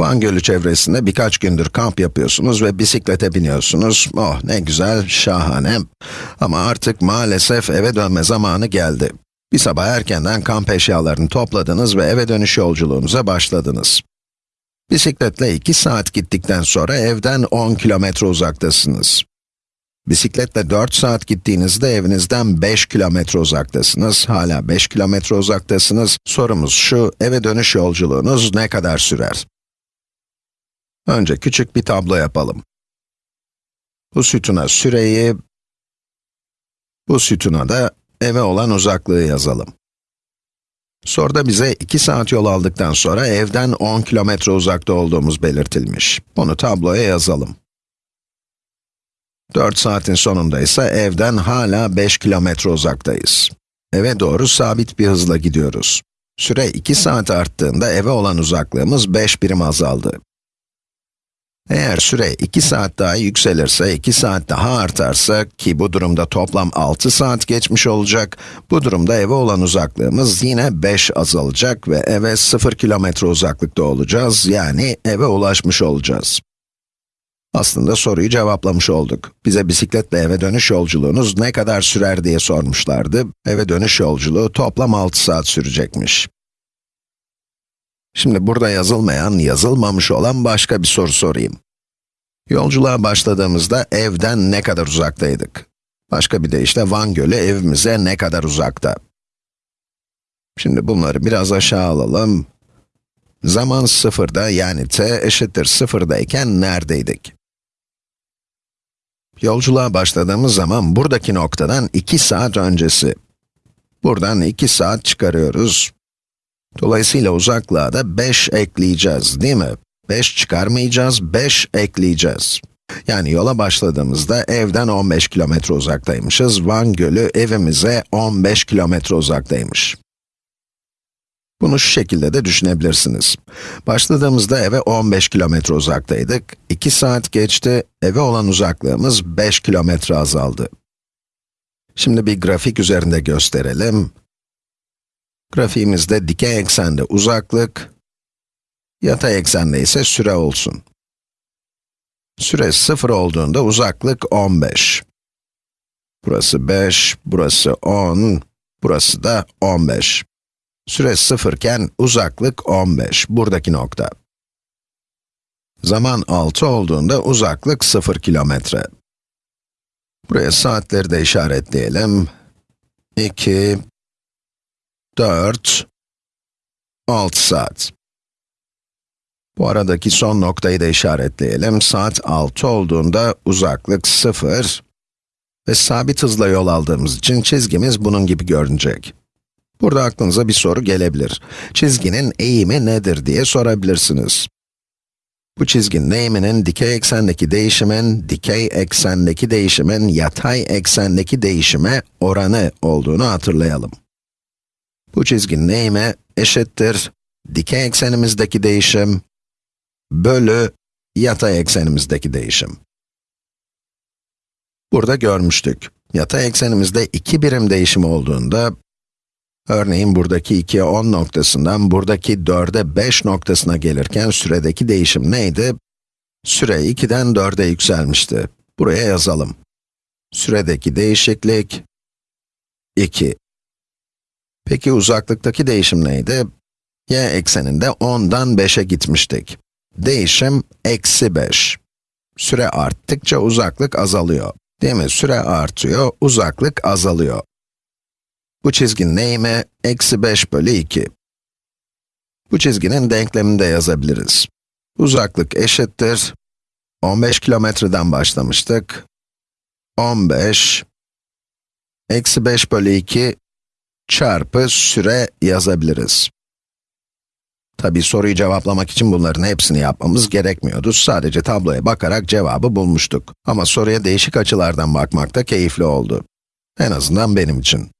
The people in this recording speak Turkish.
Van Gölü çevresinde birkaç gündür kamp yapıyorsunuz ve bisiklete biniyorsunuz. Oh ne güzel, şahane. Ama artık maalesef eve dönme zamanı geldi. Bir sabah erkenden kamp eşyalarını topladınız ve eve dönüş yolculuğunuza başladınız. Bisikletle 2 saat gittikten sonra evden 10 kilometre uzaktasınız. Bisikletle 4 saat gittiğinizde evinizden 5 kilometre uzaktasınız. Hala 5 kilometre uzaktasınız. Sorumuz şu, eve dönüş yolculuğunuz ne kadar sürer? Önce küçük bir tablo yapalım. Bu sütuna süreyi, bu sütuna da eve olan uzaklığı yazalım. Soruda bize 2 saat yol aldıktan sonra evden 10 kilometre uzakta olduğumuz belirtilmiş. Bunu tabloya yazalım. 4 saatin sonunda ise evden hala 5 kilometre uzaktayız. Eve doğru sabit bir hızla gidiyoruz. Süre 2 saat arttığında eve olan uzaklığımız 5 birim azaldı. Eğer süre 2 saat daha yükselirse, 2 saat daha artarsa ki bu durumda toplam 6 saat geçmiş olacak, bu durumda eve olan uzaklığımız yine 5 azalacak ve eve 0 kilometre uzaklıkta olacağız, yani eve ulaşmış olacağız. Aslında soruyu cevaplamış olduk. Bize bisikletle eve dönüş yolculuğunuz ne kadar sürer diye sormuşlardı. Eve dönüş yolculuğu toplam 6 saat sürecekmiş. Şimdi burada yazılmayan, yazılmamış olan başka bir soru sorayım. Yolculuğa başladığımızda evden ne kadar uzaktaydık? Başka bir deyişle Van Gölü evimize ne kadar uzakta? Şimdi bunları biraz aşağı alalım. Zaman sıfırda yani t eşittir sıfırdayken neredeydik? Yolculuğa başladığımız zaman buradaki noktadan 2 saat öncesi. Buradan 2 saat çıkarıyoruz. Dolayısıyla uzaklığa da 5 ekleyeceğiz, değil mi? 5 çıkarmayacağız, 5 ekleyeceğiz. Yani yola başladığımızda evden 15 kilometre uzaktaymışız. Van Gölü evimize 15 kilometre uzaktaymış. Bunu şu şekilde de düşünebilirsiniz. Başladığımızda eve 15 kilometre uzaktaydık. 2 saat geçti, eve olan uzaklığımız 5 kilometre azaldı. Şimdi bir grafik üzerinde gösterelim. Grafiğimizde dikey eksende uzaklık, yatay eksende ise süre olsun. Süre 0 olduğunda uzaklık 15. Burası 5, burası 10, burası da 15. Süre 0 iken uzaklık 15, buradaki nokta. Zaman 6 olduğunda uzaklık 0 kilometre. Buraya saatleri de işaretleyelim. 2, 4, 6 saat. Bu aradaki son noktayı da işaretleyelim. Saat 6 olduğunda uzaklık 0 ve sabit hızla yol aldığımız için çizgimiz bunun gibi görünecek. Burada aklınıza bir soru gelebilir. Çizginin eğimi nedir diye sorabilirsiniz. Bu çizginin eğiminin dikey eksendeki değişimin, dikey eksendeki değişimin yatay eksendeki değişime oranı olduğunu hatırlayalım. Bu çizginin eğimi eşittir dikey eksenimizdeki değişim bölü yatay eksenimizdeki değişim. Burada görmüştük. Yatay eksenimizde iki birim değişim olduğunda, örneğin buradaki 2'ye 10 noktasından buradaki 4'e 5 noktasına gelirken süredeki değişim neydi? Süre 2'den 4'e yükselmişti. Buraya yazalım. Süredeki değişiklik 2. Peki uzaklıktaki değişim neydi? y ekseninde 10'dan 5'e gitmiştik. Değişim eksi 5. Süre arttıkça uzaklık azalıyor. Değil mi? Süre artıyor, uzaklık azalıyor. Bu çizginin eğimi eksi 5 bölü 2. Bu çizginin denklemini de yazabiliriz. Uzaklık eşittir. 15 kilometreden başlamıştık. 15 eksi 5 bölü 2 çarpı süre yazabiliriz. Tabi soruyu cevaplamak için bunların hepsini yapmamız gerekmiyordu. Sadece tabloya bakarak cevabı bulmuştuk. Ama soruya değişik açılardan bakmak da keyifli oldu. En azından benim için.